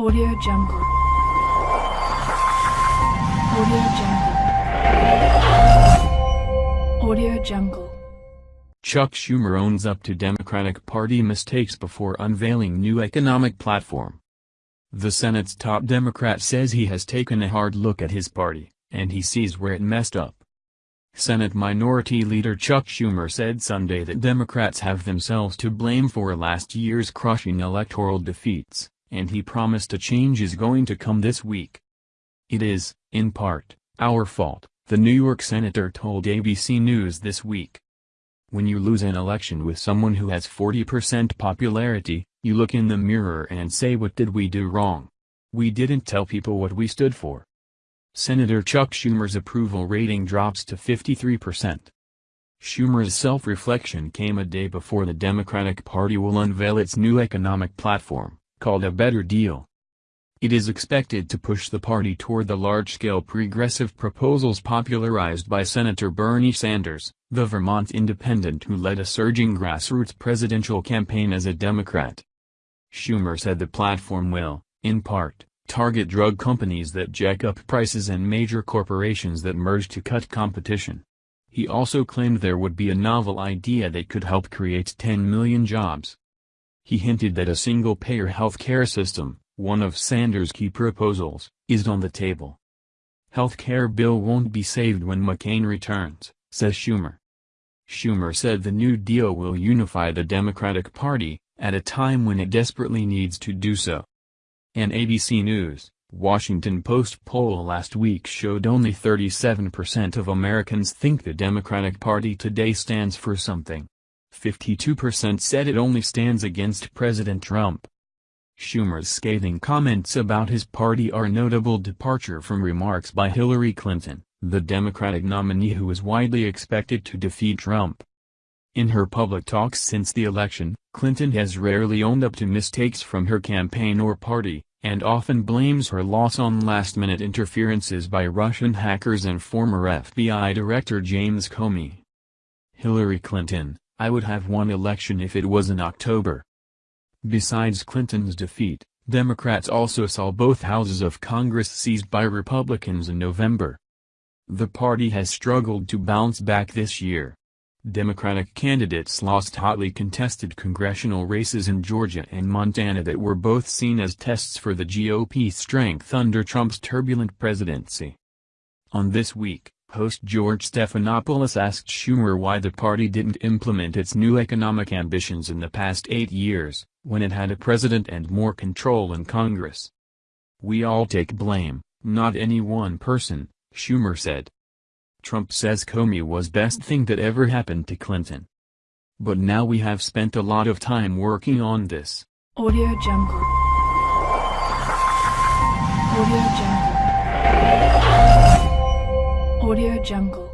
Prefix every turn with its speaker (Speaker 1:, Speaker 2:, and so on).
Speaker 1: Audio Jungle. Audio Jungle. Audio Jungle.
Speaker 2: Chuck Schumer owns up to Democratic Party mistakes before unveiling new economic platform. The Senate's top Democrat says he has taken a hard look at his party, and he sees where it messed up. Senate Minority Leader Chuck Schumer said Sunday that Democrats have themselves to blame for last year's crushing electoral defeats, and he promised a change is going to come this week. It is, in part, our fault, the New York senator told ABC News this week. When you lose an election with someone who has 40% popularity, you look in the mirror and say what did we do wrong? We didn't tell people what we stood for. Senator Chuck Schumer's approval rating drops to 53%. Schumer's self-reflection came a day before the Democratic Party will unveil its new economic platform, called A Better Deal. It is expected to push the party toward the large-scale progressive proposals popularized by Senator Bernie Sanders, the Vermont independent who led a surging grassroots presidential campaign as a Democrat. Schumer said the platform will, in part, target drug companies that jack up prices and major corporations that merge to cut competition. He also claimed there would be a novel idea that could help create 10 million jobs. He hinted that a single-payer health care system, one of Sanders' key proposals, is on the table. Health care bill won't be saved when McCain returns, says Schumer. Schumer said the New Deal will unify the Democratic Party, at a time when it desperately needs to do so. An ABC News, Washington Post poll last week showed only 37% of Americans think the Democratic Party today stands for something. 52% said it only stands against President Trump. Schumer's scathing comments about his party are a notable departure from remarks by Hillary Clinton, the Democratic nominee who is widely expected to defeat Trump. In her public talks since the election, Clinton has rarely owned up to mistakes from her campaign or party, and often blames her loss on last-minute interferences by Russian hackers and former FBI Director James Comey. Hillary Clinton, I would have won election if it was in October. Besides Clinton's defeat, Democrats also saw both houses of Congress seized by Republicans in November. The party has struggled to bounce back this year. Democratic candidates lost hotly contested congressional races in Georgia and Montana that were both seen as tests for the GOP's strength under Trump's turbulent presidency. On This Week, Host George Stephanopoulos asked Schumer why the party didn't implement its new economic ambitions in the past eight years, when it had a president and more control in Congress. We all take blame, not any one person, Schumer said. Trump says Comey was best thing that ever happened to Clinton. But now we have spent a lot of time working on this.
Speaker 1: Audio Jungle. Audio Jungle. Audio Jungle.